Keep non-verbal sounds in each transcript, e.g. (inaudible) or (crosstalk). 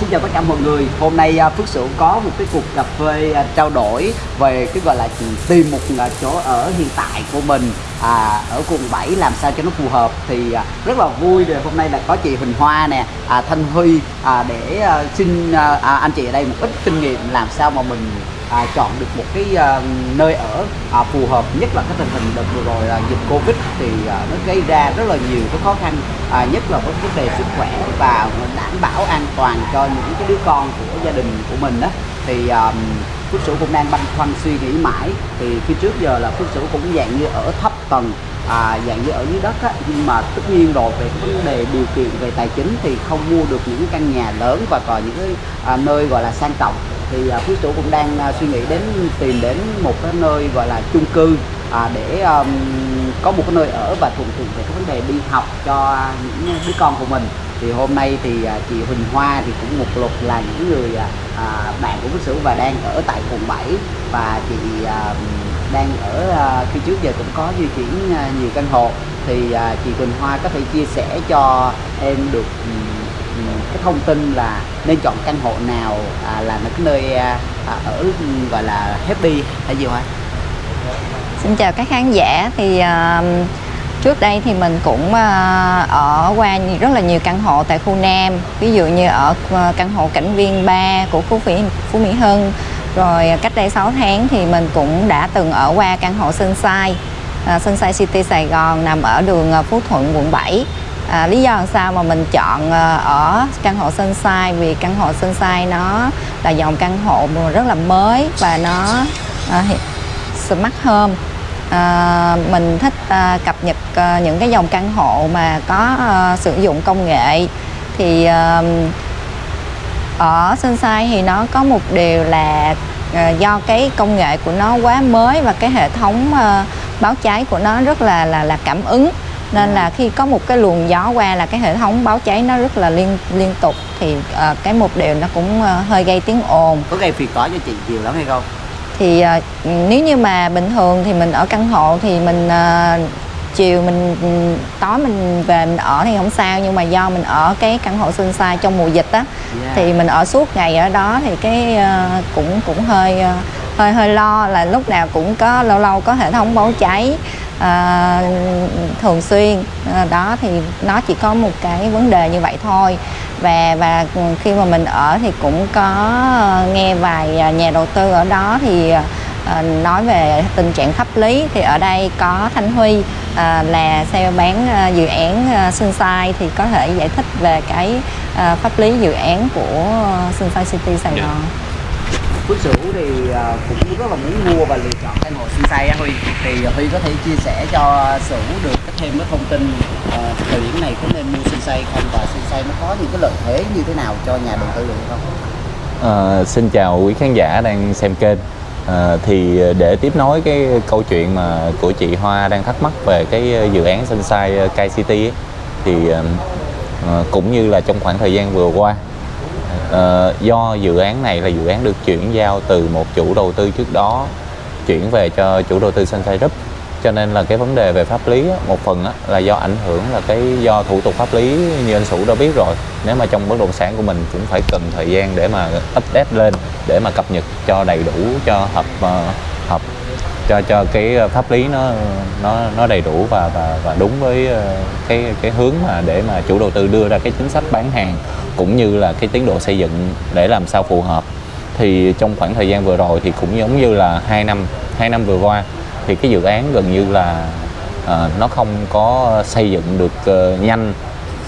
xin chào tất cả mọi người. Hôm nay à, Phước Sửu có một cái cuộc cà phê trao đổi về cái gọi là tìm một à, chỗ ở hiện tại của mình à, ở quận 7 làm sao cho nó phù hợp thì à, rất là vui rồi hôm nay là có chị Huỳnh Hoa nè, à, Thanh Huy à, để à, xin à, à anh chị ở đây một ít kinh nghiệm làm sao mà mình à, chọn được một cái à, nơi ở à, phù hợp nhất là cái tình hình đợt vừa rồi là dịch covid thì à, nó gây ra rất là nhiều cái khó khăn à, nhất là với vấn đề sức khỏe và đảm bảo an toàn cho những cái đứa con của gia đình của mình đó thì à, Phước Sửu cũng đang băn khoăn suy nghĩ mãi. Thì khi trước giờ là Phước Sửu cũng dạng như ở thấp tầng à, dạng như ở dưới đất á, nhưng mà tất nhiên rồi về vấn đề điều kiện về tài chính thì không mua được những căn nhà lớn và còn những cái à, nơi gọi là sang trọng thì à, Phước Sửu cũng đang à, suy nghĩ đến tìm đến một cái nơi gọi là chung cư à, để um, có một cái nơi ở và thuận tiện về cái vấn đề đi học cho những đứa con của mình. Thì hôm nay thì à, chị Huỳnh Hoa thì cũng một lục là những người à, à bạn của Phước Sửu và đang ở tại quận 7 và chị à, đang ở à, khi trước giờ cũng có di chuyển à, nhiều căn hộ. Thì à, chị huỳnh Hoa có thể chia sẻ cho em được cái thông tin là nên chọn căn hộ nào à, là cái nơi à, à, ở gọi là happy hay gì hả? Xin chào các khán giả. Thì uh, trước đây thì mình cũng uh, ở qua rất là nhiều căn hộ tại khu Nam. Ví dụ như ở ờ, căn hộ cảnh viên 3 của Phú Phú Mỹ Hưng. Rồi cách đây 6 tháng thì mình cũng đã từng ở qua căn hộ Sunshine uh, Sunshine City Sài Gòn nằm ở đường Phú Thuận quận 7 À, lý do làm sao mà mình chọn ờ, ở căn hộ Sunshine vì căn hộ Sunshine nó là dòng căn hộ rất là mới và nó ờ, hiện- smart home. À, mình thích à, cập nhật à, những cái dòng căn hộ mà có à, sử dụng công nghệ. Thì à, ở Sunshine thì nó có một điều là à, do cái công nghệ của nó quá mới và cái hệ thống à, báo cháy của nó rất là là là cảm ứng nên là khi có một cái luồng gió qua là cái hệ thống báo cháy nó rất là liên liên tục thì à, cái một điều nó cũng à, hơi gây tiếng ồn Có gây phiền toái cho chị nhiều lắm hay không? thì ờ, nếu như mà bình thường thì mình ở căn hộ thì mình ờ, chiều mình ừ, tối mình về mình ở thì không sao nhưng mà do mình ở cái căn hộ Sunshine trong mùa dịch á Yeah. thì mình ở suốt ngày ở đó thì cái ờ, cũng cũng hơi ờ, hơi hơi lo là lúc nào cũng có lâu lâu có hệ thống báo cháy ờ, thường xuyên Ờ, đó thì nó chỉ có một cái vấn đề như vậy thôi và và khi mà mình ở thì cũng có ờ, nghe vài ờ, nhà đầu tư ở đó thì ờ, nói về tình trạng pháp lý thì ở đây có Thanh Huy ờ, là sale bán ờ, dự án ờ, Sunshine thì có thể giải thích về cái ờ, pháp lý dự án của Sunshine City Sài Dạ. Gòn. Phước Sửu thì à, cũng rất là muốn mua và lựa chọn căn hộ Sunshine á Huy thì à, Huy có thể chia sẻ cho Sửu được thêm cái thông tin à, thời điểm này có nên mua Sunshine không và Sunshine nó có những cái lợi thế như thế nào cho nhà đầu tư được không? À, xin chào quý khán giả đang xem kênh à, thì để tiếp nối cái câu chuyện mà của chị Hoa đang thắc mắc về cái dự án Sunshine Kai City ấy, thì à, à, cũng như là trong khoảng thời gian vừa qua ờ, do dự án này là dự án được chuyển giao từ một chủ đầu tư trước đó chuyển về cho chủ đầu tư Sunshine Group. Cho nên là cái vấn đề về pháp lý á, một phần á, là do ảnh hưởng là cái do thủ tục pháp lý như anh Sủ đã biết rồi. Nếu mà trong bất động sản của mình cũng phải cần thời gian để mà update lên để mà cập nhật cho đầy đủ cho hợp ờ, hợp cho cho cái pháp lý nó nó nó đầy đủ và và và đúng với ờ, cái cái hướng mà để mà chủ đầu tư đưa ra cái chính sách bán hàng cũng như là cái tiến độ xây dựng để làm sao phù hợp. Thì trong khoảng thời gian vừa rồi thì cũng giống như là hai năm hai năm vừa qua thì cái dự án gần như là ờ, nó không có xây dựng được uh, nhanh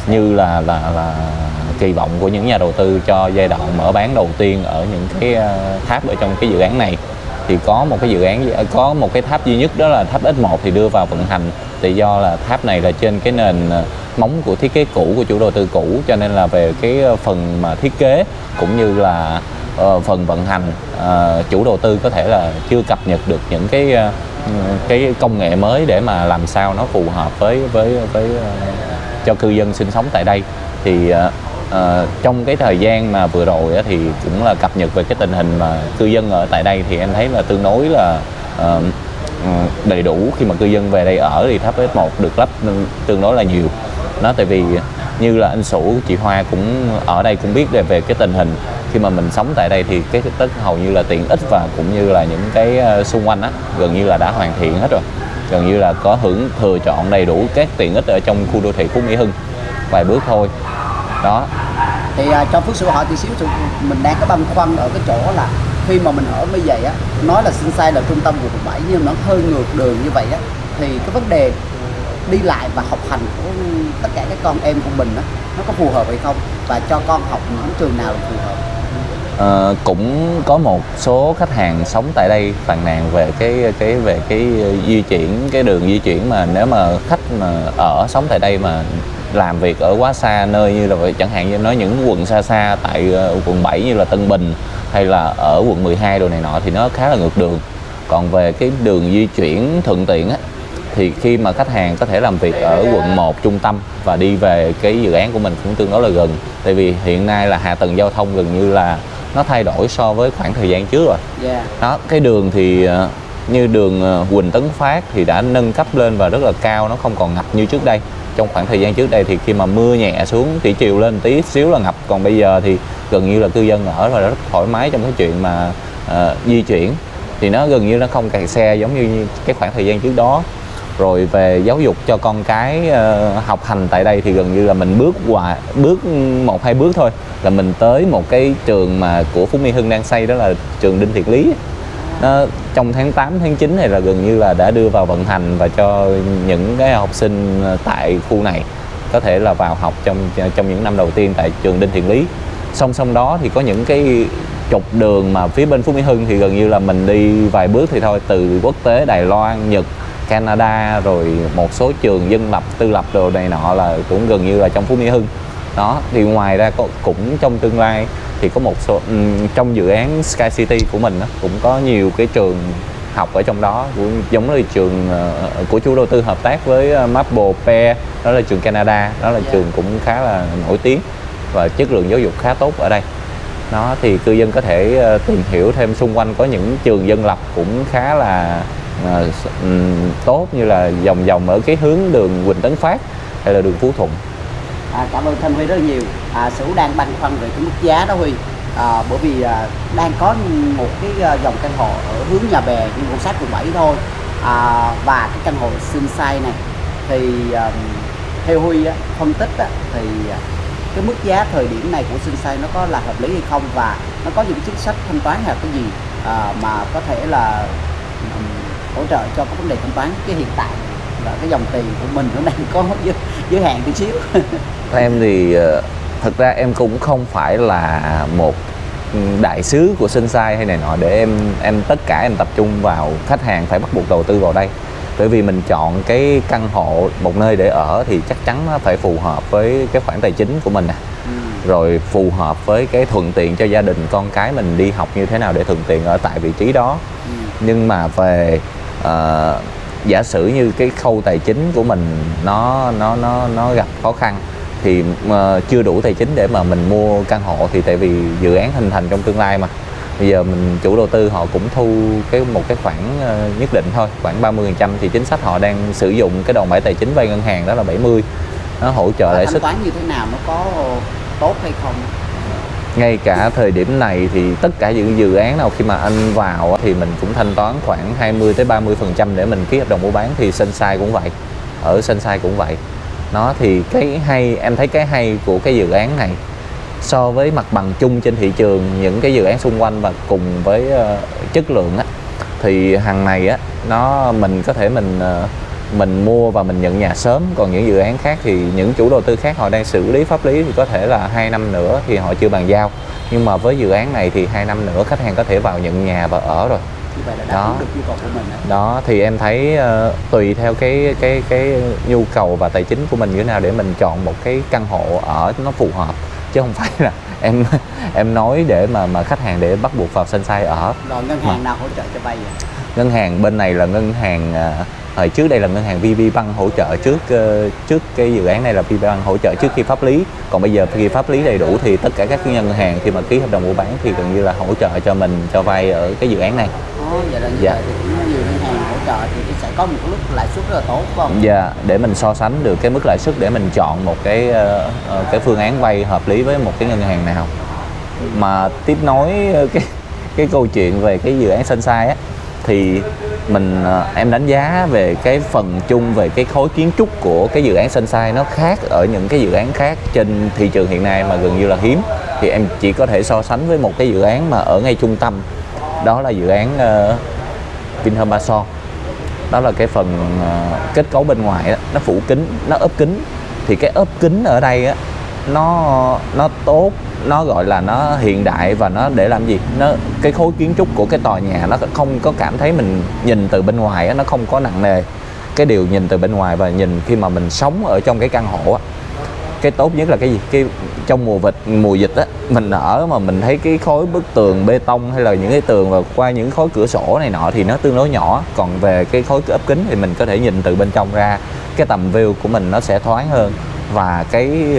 như là là là kỳ vọng của những nhà đầu tư cho giai đoạn mở bán đầu tiên ở những cái uh, tháp ở trong cái dự án này thì có một cái dự án có một cái tháp duy nhất đó là tháp X1 thì đưa vào vận hành. Thì do là tháp này là trên cái nền ờ, móng của thiết kế cũ của chủ đầu tư cũ cho nên là về cái ờ, phần mà thiết kế cũng như là uh, phần vận hành uh, chủ đầu tư có thể là chưa cập nhật được những cái uh, cái công nghệ mới để mà làm sao nó phù hợp với với với uh, cho cư dân sinh sống tại đây. Thì uh, Ờ, trong cái thời gian mà vừa rồi á, thì cũng là cập nhật về cái tình hình mà cư dân ở tại đây thì em thấy là tương đối là ờ, ừ, đầy đủ khi mà cư dân về đây ở thì tháp S1 được lắp tương đối là nhiều. Nó tại vì như là anh Sủ chị Hoa cũng ở đây cũng biết về về cái tình hình. Khi mà mình sống tại đây thì cái tất hầu như là tiện ích và cũng như là những cái ờ, xung quanh á gần như là đã hoàn thiện hết rồi. Gần như là có hưởng thừa chọn đầy đủ các tiện ích ở trong khu đô thị Phú Mỹ Hưng. Vài bước thôi đó. Thì à, cho phước sự hỏi tí xíu mình đang có băn khoăn ở cái chỗ là khi mà mình ở như vậy á nói là sinh sai là trung tâm quận 7 nhưng nó hơi ngược đường như vậy á thì cái vấn đề đi lại và học hành của tất cả các con em của mình á nó có phù hợp hay không? Và cho con học những trường nào là phù hợp? Ờ, cũng có một số khách hàng sống tại đây phàn nàn về cái cái về cái di chuyển cái đường di chuyển mà nếu mà khách mà ở sống tại đây mà làm việc ở quá xa nơi như là vậy, chẳng hạn như nói những quận xa xa tại ờ, quận 7 như là Tân Bình hay là ở quận 12 đồ này nọ thì nó khá là ngược đường. Còn về cái đường di chuyển thuận tiện á thì khi mà khách hàng có thể làm việc ở quận 1 trung tâm và đi về cái dự án của mình cũng tương đối là gần. Tại vì hiện nay là hạ tầng giao thông gần như là nó thay đổi so với khoảng thời gian trước rồi. Yeah. đó cái đường thì ờ, như đường ờ, Quỳnh Tấn Phát thì đã nâng cấp lên và rất là cao nó không còn ngập như trước đây trong khoảng thời gian trước đây thì khi mà mưa nhẹ xuống thủy triều lên tí xíu là ngập. Còn bây giờ thì gần như là cư dân ở là rất thoải mái trong cái chuyện mà uh, di chuyển. Thì nó gần như nó không kẹt xe giống như cái khoảng thời gian trước đó. Rồi về giáo dục cho con cái uh, học hành tại đây thì gần như là mình bước qua bước một hai bước thôi là mình tới một cái trường mà của Phú Mỹ Hưng đang xây đó là trường Đinh Thiện Lý nó trong tháng 8 tháng 9 này là gần như là đã đưa vào vận hành và cho những cái học sinh tại khu này có thể là vào học trong trong những năm đầu tiên tại trường Đinh Thiện Lý. Song song đó thì có những cái trục đường mà phía bên Phú Mỹ Hưng thì gần như là mình đi vài bước thì thôi, từ quốc tế, Đài Loan, Nhật, Canada, rồi một số trường dân lập, tư lập đồ này nọ là cũng gần như là trong Phú Mỹ Hưng. Đó, thì ngoài ra cũng trong tương lai thì có một số ừm, trong dự án Sky City của mình cũng có nhiều cái trường học ở trong đó. Cũng giống như trường ờ, của chủ đầu tư hợp tác với ờ, Maple Pair đó là trường Canada đó là Yeah. trường cũng khá là nổi tiếng và chất lượng giáo dục khá tốt ở đây. Đó thì cư dân có thể ờ, tìm hiểu thêm xung quanh có những trường dân lập cũng khá là ờ, ừm, tốt như là vòng vòng ở cái hướng đường Quỳnh Tấn Phát hay là đường Phú Thuận À, cảm ơn Thanh Huy rất là nhiều. À, Sửu đang băn khoăn về cái mức giá đó Huy. À, bởi vì à, đang có một cái à, dòng căn hộ ở hướng nhà bè nhưng cũng sát quận 7 thôi. À, và cái căn hộ Sunshine này thì à, theo Huy á, phân tích á, thì à, cái mức giá thời điểm này của Sunshine nó có là hợp lý hay không và nó có những chính sách thanh toán hay là cái gì à, mà có thể là hỗ trợ cho các vấn đề thanh toán cái hiện tại là cái dòng tiền của mình nó đang có giới, giới hạn tí xíu. (laughs) Em thì ờ, thật ra em cũng không phải là một đại sứ của Sunshine hay này nọ để em em tất cả em tập trung vào khách hàng phải bắt buộc đầu tư vào đây. Bởi vì mình chọn cái căn hộ một nơi để ở thì chắc chắn nó phải phù hợp với cái khoản tài chính của mình nè rồi phù hợp với cái thuận tiện cho gia đình con cái mình đi học như thế nào để thuận tiện ở tại vị trí đó. Nhưng mà về ờ, giả sử như cái khâu tài chính của mình nó nó nó nó gặp khó khăn thì mà chưa đủ tài chính để mà mình mua căn hộ thì tại vì dự án hình thành trong tương lai mà. Bây giờ mình chủ đầu tư họ cũng thu cái một cái khoản ờ, nhất định thôi khoảng 30% thì chính sách họ đang sử dụng cái đòn bẩy tài chính vay ngân hàng đó là 70 nó hỗ trợ lãi suất. toán như thế nào nó có tốt hay không ngay cả thời điểm này thì tất cả những dự án nào khi mà anh vào thì mình cũng thanh toán khoảng 20 tới 30 phần trăm để mình ký hợp đồng mua bán thì Sunshine cũng vậy. Ở Sunshine cũng vậy. Nó thì cái hay em thấy cái hay của cái dự án này so với mặt bằng chung trên thị trường những cái dự án xung quanh và cùng với uh, chất lượng á thì hàng này á nó mình có thể mình uh, mình mua và mình nhận nhà sớm. Còn những dự án khác thì những chủ đầu tư khác họ đang xử lý pháp lý thì có thể là hai năm nữa thì họ chưa bàn giao. Nhưng mà với dự án này thì hai năm nữa khách hàng có thể vào nhận nhà và ở rồi. Vậy là đáp Đó. ứng được nhu cầu của mình đó thì em thấy ờ, tùy theo cái cái cái nhu cầu và tài chính của mình như thế nào để mình chọn một cái căn hộ ở nó phù hợp. Chứ không phải là (laughs) em em nói để mà mà khách hàng để bắt buộc vào Sunshine ở. Rồi ngân hàng nào hỗ trợ cho vay vậy ngân hàng bên này là ngân hàng à, hồi trước đây là ngân hàng VB Bank hỗ trợ trước ờ, trước cái dự án này là VB Bank hỗ trợ trước khi pháp lý còn bây giờ khi pháp lý đầy đủ thì tất cả các ngân hàng khi mà ký hợp đồng mua bán thì gần như là hỗ trợ cho mình cho vay ở cái dự án này Ồ, vậy là như Dạ. vậy thì cũng nhiều ngân hàng hỗ trợ thì sẽ có một cái mức lãi suất rất là tốt phải không? Dạ, để mình so sánh được cái mức lãi suất để mình chọn một cái ờ, ờ, cái phương án vay hợp lý với một cái ngân hàng nào. Mà tiếp nối cái cái câu chuyện về cái dự án Sunshine á thì mình ờ, em đánh giá về cái phần chung về cái khối kiến trúc của cái dự án Sunshine nó khác ở những cái dự án khác trên thị trường hiện nay mà gần như là hiếm. Thì em chỉ có thể so sánh với một cái dự án mà ở ngay trung tâm đó là dự án ờ, uh, Vinhome Ba Son đó là cái phần uh, kết cấu bên ngoài đó, nó phủ kính nó ốp kính thì cái ốp kính ở đây á nó nó tốt nó gọi là nó hiện đại và nó để làm gì? Nó cái khối kiến trúc của cái tòa nhà nó không có cảm thấy mình nhìn từ bên ngoài á, nó không có nặng nề. Cái điều nhìn từ bên ngoài và nhìn khi mà mình sống ở trong cái căn hộ á cái tốt nhất là cái gì? Cái trong mùa vịt mùa dịch á mình ở mà mình thấy cái khối bức tường bê tông hay là những cái tường và qua những khối cửa sổ này nọ thì nó tương đối nhỏ. Còn về cái khối ốp kính thì mình có thể nhìn từ bên trong ra cái tầm view của mình nó sẽ thoáng hơn. Và cái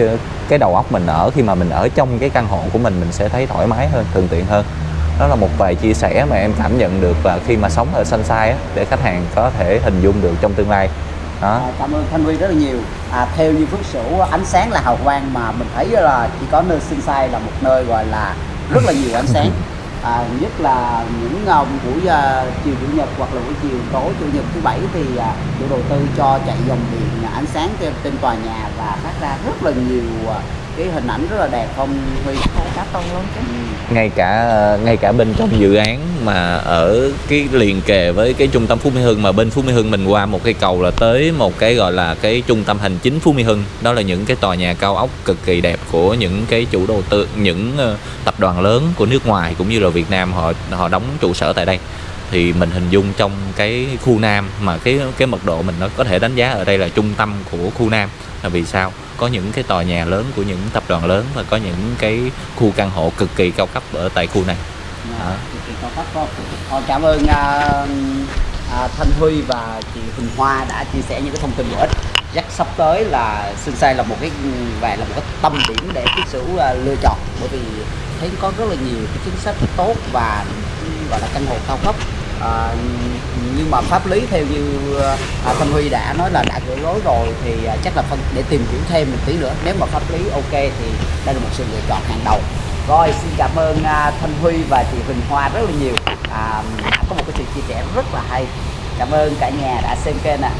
cái đầu óc mình ở khi mà mình ở trong cái căn hộ của mình mình sẽ thấy thoải mái hơn thuận tiện hơn đó là một vài chia sẻ mà em cảm nhận được là khi mà sống ở Sunshine á, để khách hàng có thể hình dung được trong tương lai đó À, cảm ơn Thanh Huy rất là nhiều. À, theo như Phước Sửu ánh sáng là hào quang mà mình thấy là chỉ có nơi Sunshine là một nơi gọi là rất là nhiều ánh sáng. (laughs) À, nhất là những uh, buổi uh, chiều chủ nhật hoặc là buổi chiều tối chủ nhật thứ bảy thì uh, chủ đầu tư cho chạy dòng điện ánh sáng trên, trên tòa nhà và phát ra rất là nhiều uh, cái hình ảnh rất là đẹp không Huy? cả tuần luôn chứ. Ngay cả ngay cả bên trong dự án mà ở cái liền kề với cái trung tâm Phú Mỹ Hưng mà bên Phú Mỹ Hưng mình qua một cái cầu là tới một cái gọi là cái trung tâm hành chính Phú Mỹ Hưng. Đó là những cái tòa nhà cao ốc cực kỳ đẹp của những cái chủ đầu tư những ờ, tập đoàn lớn của nước ngoài cũng như là Việt Nam họ họ đóng trụ sở tại đây. Thì mình hình dung trong cái khu Nam mà cái cái mật độ mình nó có thể đánh giá ở đây là trung tâm của khu Nam là vì sao có những cái tòa nhà lớn của những tập đoàn lớn và có những cái khu căn hộ cực kỳ cao cấp ở tại khu này À, cực kỳ cao cấp không? Ờ, cảm ơn à, à, Thanh Huy và chị Huỳnh Hoa đã chia sẻ những cái thông tin bổ ích. Chắc sắp tới là Sunshine là một cái và là một cái tâm điểm để Phước Sửu à, lựa chọn bởi vì thấy có rất là nhiều cái chính sách tốt và gọi là căn hộ cao cấp. À, nhưng mà pháp lý theo như à, à Thanh Huy đã nói là đã gửi lối rồi thì à, chắc là phân để tìm hiểu thêm một tí nữa. Nếu mà pháp lý ok thì đây là một sự lựa chọn hàng đầu. Rồi xin cảm ơn à, Thanh Huy và chị Huỳnh Hoa rất là nhiều. À, đã có một cái sự chia sẻ rất là hay. Cảm ơn cả nhà đã xem kênh ạ.